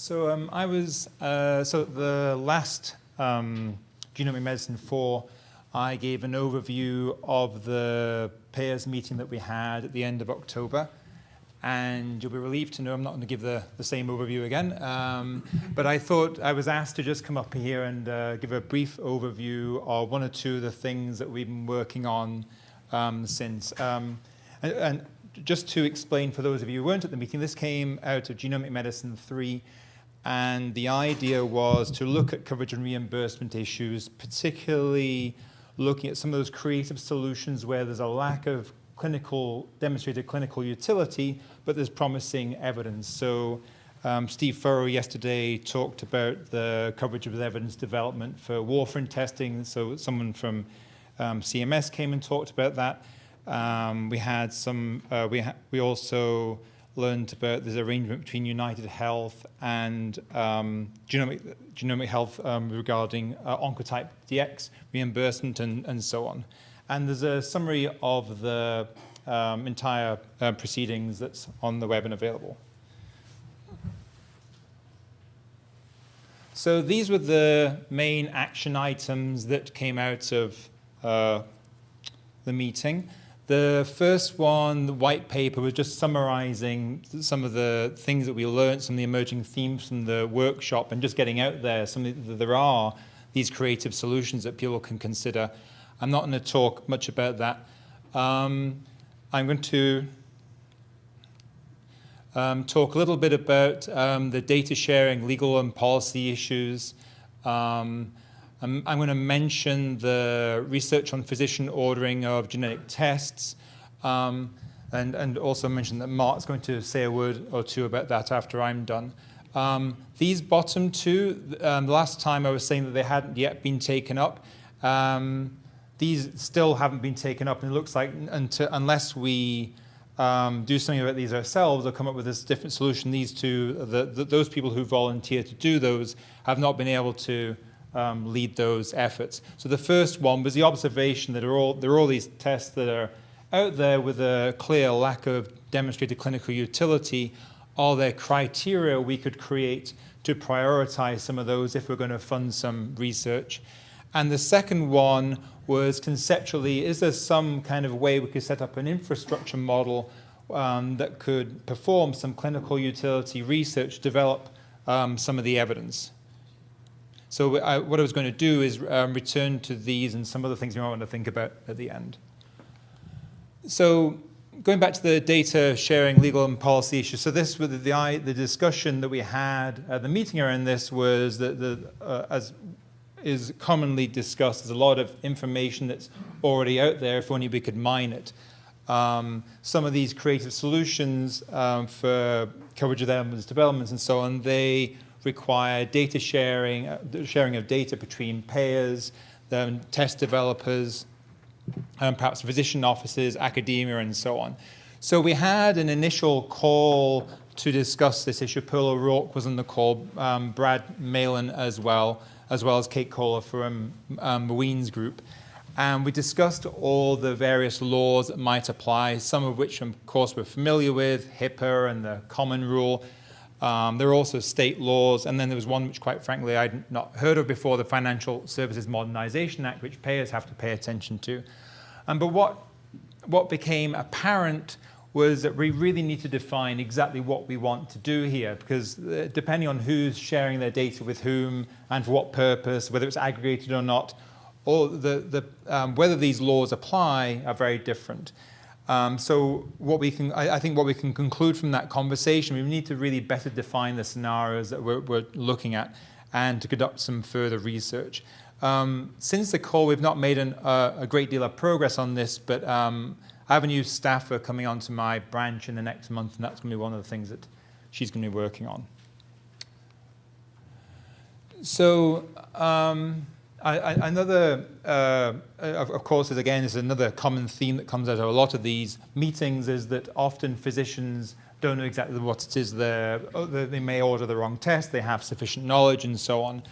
So um, I was, uh, so the last um, Genomic Medicine 4, I gave an overview of the payers meeting that we had at the end of October. And you'll be relieved to know I'm not going to give the, the same overview again. Um, but I thought I was asked to just come up here and uh, give a brief overview of one or two of the things that we've been working on um, since. Um, and, and just to explain for those of you who weren't at the meeting, this came out of Genomic Medicine 3, and the idea was to look at coverage and reimbursement issues, particularly looking at some of those creative solutions where there's a lack of clinical, demonstrated clinical utility, but there's promising evidence. So um, Steve Phurrough yesterday talked about the coverage of evidence development for warfarin testing. So someone from um, CMS came and talked about that. Um, we had some, uh, we, ha we also learned about this arrangement between United Health and um, Genomic, Genomic Health um, regarding uh, Oncotype DX reimbursement and, and so on. And there's a summary of the um, entire uh, proceedings that's on the web and available. So these were the main action items that came out of uh, the meeting. The first one, the white paper, was just summarizing some of the things that we learned, some of the emerging themes from the workshop, and just getting out there some that there are these creative solutions that people can consider. I'm not going to talk much about that. Um, I'm going to um, talk a little bit about um, the data sharing, legal and policy issues, um, I'm, I'm going to mention the research on physician ordering of genetic tests, um, and, and also mention that Mark's going to say a word or two about that after I'm done. Um, these bottom two, um, last time I was saying that they hadn't yet been taken up. Um, these still haven't been taken up, and it looks like until, unless we um, do something about these ourselves or come up with this different solution, these two, the, the, those people who volunteer to do those have not been able to um, lead those efforts. So the first one was the observation that are all, there are all these tests that are out there with a clear lack of demonstrated clinical utility. Are there criteria we could create to prioritize some of those if we're going to fund some research? And the second one was conceptually, is there some kind of way we could set up an infrastructure model um, that could perform some clinical utility research, develop um, some of the evidence? So I, what I was going to do is um, return to these and some other things you might want to think about at the end. So going back to the data sharing legal and policy issues, so this was the, the discussion that we had at the meeting around this was that the, uh, as is commonly discussed, there's a lot of information that's already out there if only we could mine it. Um, some of these creative solutions um, for coverage of evidence developments and so on, they require data sharing, uh, sharing of data between payers, um, test developers, um, perhaps physician offices, academia, and so on. So we had an initial call to discuss this issue. Pearl O'Rourke was on the call, um, Brad Malin as well, as well as Kate Kohler from um, Ween's group. And we discussed all the various laws that might apply, some of which, of course, we're familiar with, HIPAA and the Common Rule, um, there are also state laws, and then there was one which, quite frankly, I'd not heard of before, the Financial Services Modernization Act, which payers have to pay attention to. Um, but what, what became apparent was that we really need to define exactly what we want to do here, because uh, depending on who's sharing their data with whom and for what purpose, whether it's aggregated or not, or the, the, um, whether these laws apply are very different. Um, so what we can, I, I, think what we can conclude from that conversation, we need to really better define the scenarios that we're, we're looking at and to conduct some further research. Um, since the call, we've not made an, uh, a great deal of progress on this, but um, I have a new staffer coming onto my branch in the next month, and that's going to be one of the things that she's going to be working on. So, um, another, uh, of, course, is again, is another common theme that comes out of a lot of these meetings is that often physicians don't know exactly what it is oh, they may order the wrong test, they have sufficient knowledge and so on.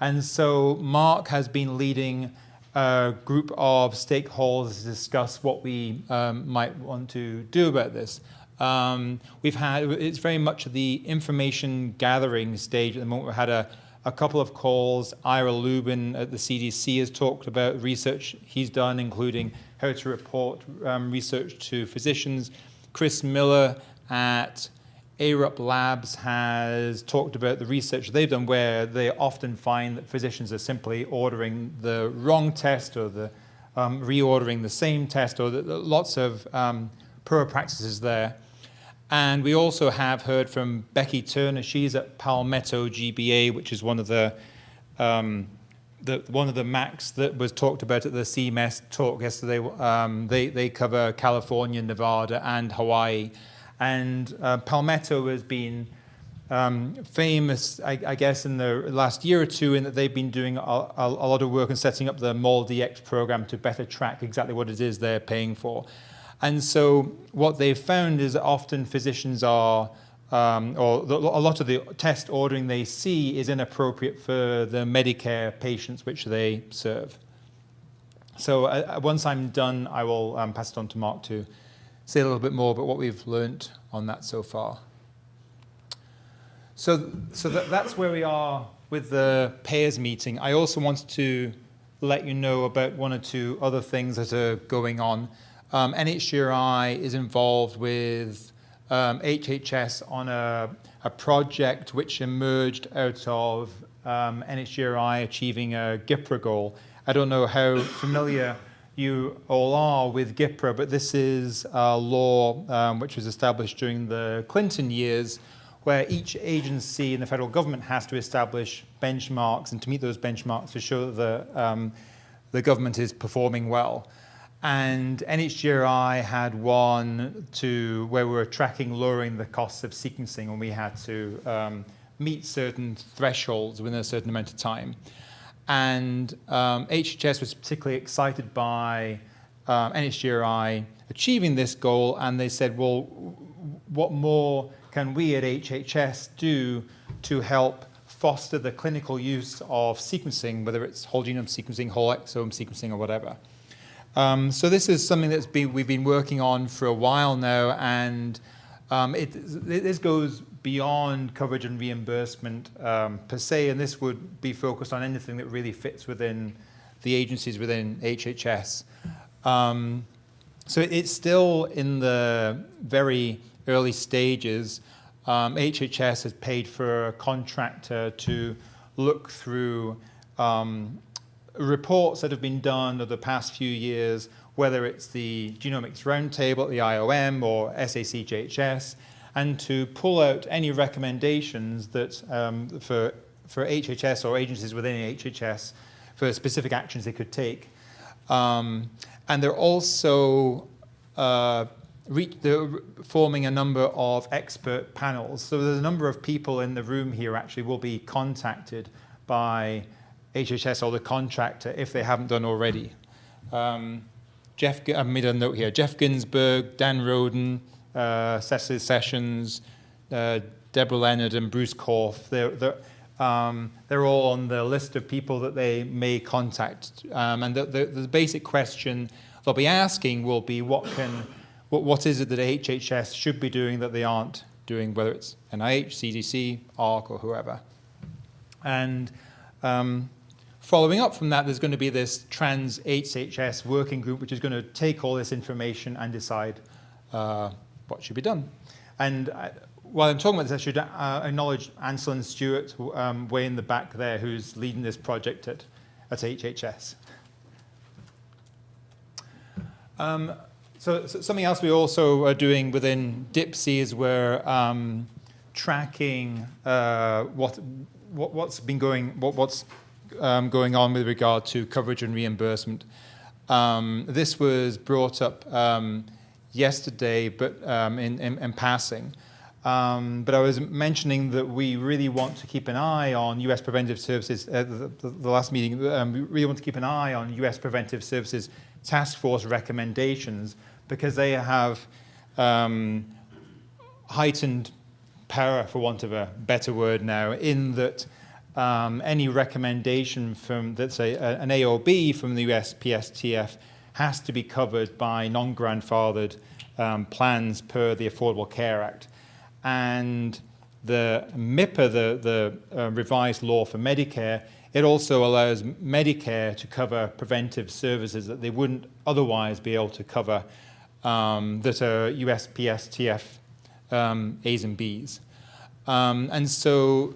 And so Mark has been leading a group of stakeholders to discuss what we um, might want to do about this. Um, we've had, it's very much the information gathering stage at the moment. We had a, a couple of calls. Ira Lubin at the CDC has talked about research he's done, including how to report um, research to physicians. Chris Miller at ARUP Labs has talked about the research they've done where they often find that physicians are simply ordering the wrong test or the um, reordering the same test or the, lots of um, poor practices there. And we also have heard from Becky Turner. She's at Palmetto GBA, which is one of the, um, the one of the MACs that was talked about at the CMS talk yesterday. Um, they, they cover California, Nevada, and Hawaii. And uh, Palmetto has been um, famous, I, I, guess, in the last year or two in that they've been doing a, a, a lot of work in setting up the MolDX program to better track exactly what it is they're paying for. And so what they've found is that often physicians are, um, or the, a lot of the test ordering they see is inappropriate for the Medicare patients which they serve. So uh, once I'm done, I will um, pass it on to Mark to say a little bit more about what we've learned on that so far. So, so that, that's where we are with the payers meeting. I also wanted to let you know about one or two other things that are going on. Um, NHGRI is involved with um, HHS on a, a, project which emerged out of um, NHGRI achieving a GPRA goal. I don't know how familiar you all are with GPRA, but this is a law um, which was established during the Clinton years where each agency in the federal government has to establish benchmarks and to meet those benchmarks to show that the, um, the government is performing well. And NHGRI had one to where we were tracking lowering the costs of sequencing and we had to um, meet certain thresholds within a certain amount of time. And um, HHS was particularly excited by um, NHGRI achieving this goal and they said, well, what more can we at HHS do to help foster the clinical use of sequencing, whether it's whole genome sequencing, whole exome sequencing, or whatever. Um, so this is something that's been, we've been working on for a while now, and um, it, this goes beyond coverage and reimbursement um, per se, and this would be focused on anything that really fits within the agencies within HHS. Um, so it's still in the very early stages. Um, HHS has paid for a contractor to look through um, reports that have been done over the past few years, whether it's the Genomics Roundtable, the IOM, or SACGHS, and to pull out any recommendations that um, for, for HHS or agencies within HHS for specific actions they could take. Um, and they're also uh, they're forming a number of expert panels. So there's a number of people in the room here actually will be contacted by HHS or the contractor if they haven't done already. Um, Jeff, I made a note here, Jeff Ginsburg, Dan Roden, uh, Cecily Sessions, uh, Deborah Leonard and Bruce Korf, they're, they're, um, they're all on the list of people that they may contact. Um, and the, the, the, basic question they'll be asking will be what can, what, what is it that HHS should be doing that they aren't doing, whether it's NIH, CDC, AHRQ, or whoever. And um, Following up from that, there's going to be this trans HHS working group, which is going to take all this information and decide uh, what should be done. And uh, while I'm talking about this, I should uh, acknowledge Anselin Stewart, um, way in the back there, who's leading this project at, at HHS. Um, so, so, something else we also are doing within DIPSI is we're um, tracking uh, what, what, what's been going, what, what's um, going on with regard to coverage and reimbursement. Um, this was brought up um, yesterday, but um, in, in, in, passing. Um, but I was mentioning that we really want to keep an eye on U.S. preventive services. Uh, the, the, the, last meeting, we really want to keep an eye on U.S. preventive services task force recommendations because they have heightened power, for want of a better word now, in that um, any recommendation from, let's say, an a, an AOB from the USPSTF has to be covered by non-grandfathered um, plans per the Affordable Care Act. And the MIPPA, the, the uh, revised law for Medicare, it also allows Medicare to cover preventive services that they wouldn't otherwise be able to cover um, that are USPSTF um, A's and B's. Um, and so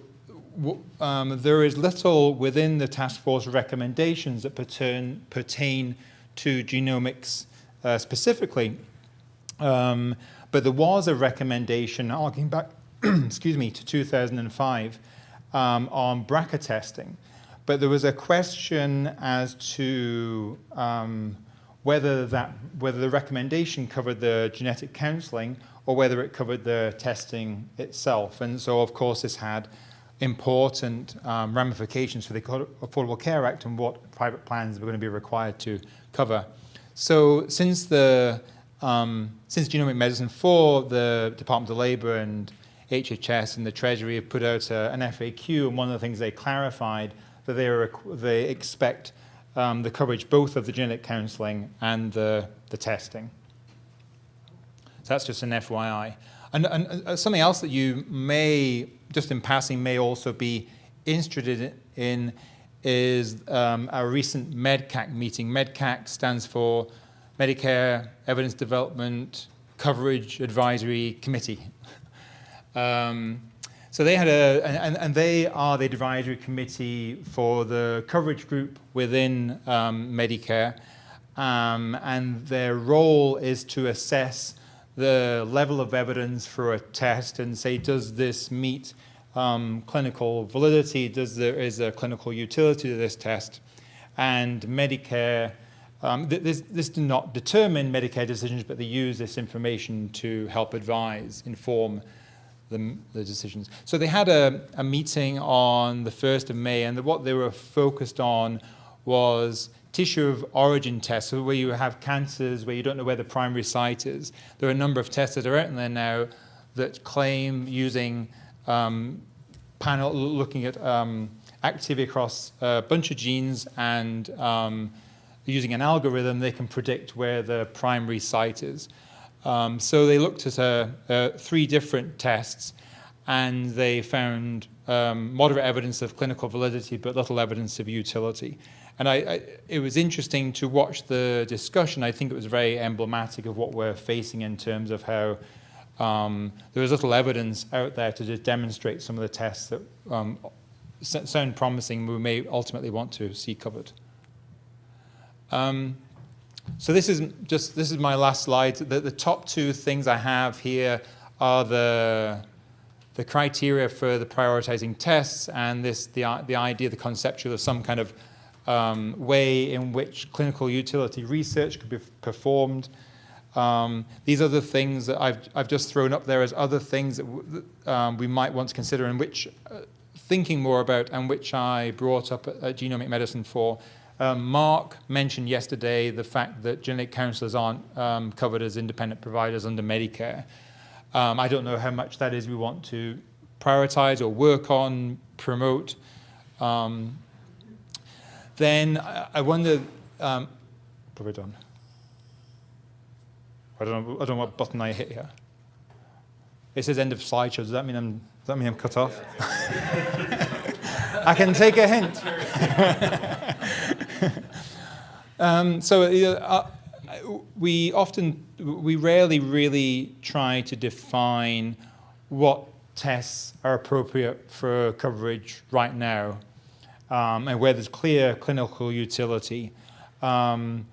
um, there is little within the task force recommendations that pertain, pertain to genomics uh, specifically. Um, but there was a recommendation, harking back, excuse me, to 2005 um, on BRCA testing. But there was a question as to um, whether, that, whether the recommendation covered the genetic counseling or whether it covered the testing itself. And so, of course, this had important um, ramifications for the Affordable Care Act and what private plans were going to be required to cover. So since the um, since Genomic Medicine 4, the Department of Labor and HHS and the Treasury have put out a, an FAQ, and one of the things they clarified that they, are, they expect um, the coverage both of the genetic counseling and the, the testing. So that's just an FYI. And, and uh, something else that you may, just in passing, may also be interested in is um, our recent MedCAC meeting. MedCAC stands for Medicare Evidence Development Coverage Advisory Committee. um, so they had a, and, and, they are the advisory committee for the coverage group within um, Medicare. Um, and their role is to assess the level of evidence for a test and say, does this meet um, clinical validity? Does there is a clinical utility to this test? And Medicare, um, th this, this does not determine Medicare decisions, but they use this information to help advise, inform the, the decisions. So they had a, a meeting on the 1st of May, and what they were focused on was tissue of origin tests, so where you have cancers where you don't know where the primary site is. There are a number of tests that are out there now that claim using um, panel, looking at um, activity across a bunch of genes and um, using an algorithm, they can predict where the primary site is. Um, so they looked at uh, uh, three different tests and they found um, moderate evidence of clinical validity but little evidence of utility. And I, I, it was interesting to watch the discussion. I think it was very emblematic of what we're facing in terms of how um, there was little evidence out there to just demonstrate some of the tests that um, sound promising we may ultimately want to see covered. Um, so this is just this is my last slide. The, the top two things I have here are the the criteria for the prioritizing tests and this the the idea, the conceptual of some kind of um, way in which clinical utility research could be performed. Um, these are the things that I've, I've just thrown up there as other things that um, we might want to consider and which uh, thinking more about and which I brought up at, at Genomic Medicine for um, Mark mentioned yesterday the fact that genetic counselors aren't um, covered as independent providers under Medicare. Um, I don't know how much that is we want to prioritize or work on, promote. Um, then I, I wonder, um, done? I don't, know, I don't know what button I hit here. It says end of slideshow. Does that mean I'm, does that mean I'm cut off? I can take a hint. um, so uh, we often, we rarely really try to define what tests are appropriate for coverage right now um, and where there's clear clinical utility. Um,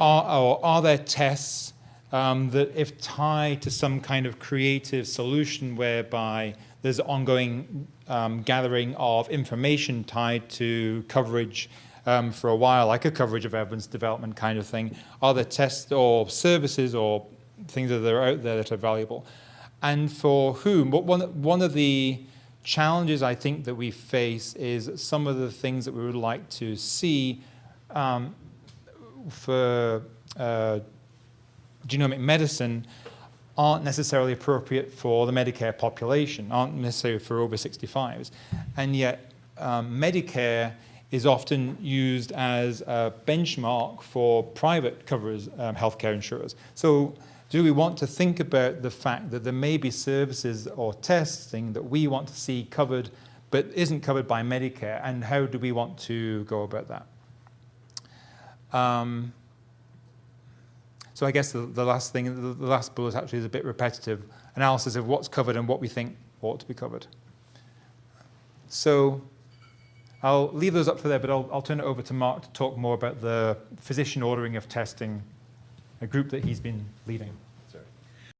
are, are there tests um, that if tied to some kind of creative solution whereby there's ongoing um, gathering of information tied to coverage um, for a while, like a coverage of evidence development kind of thing. Are there tests or services or things that are out there that are valuable? And for whom? But one, one of the challenges I think that we face is some of the things that we would like to see um, for uh, genomic medicine aren't necessarily appropriate for the Medicare population, aren't necessarily for over 65s. And yet um, Medicare is often used as a benchmark for private coverers, um, healthcare insurers. So do we want to think about the fact that there may be services or testing that we want to see covered but isn't covered by Medicare, and how do we want to go about that? Um, so I guess the, the last thing, the, the last bullet actually is a bit repetitive, analysis of what's covered and what we think ought to be covered. So I'll leave those up for there, but I'll, I'll turn it over to Mark to talk more about the physician ordering of testing, a group that he's been leading.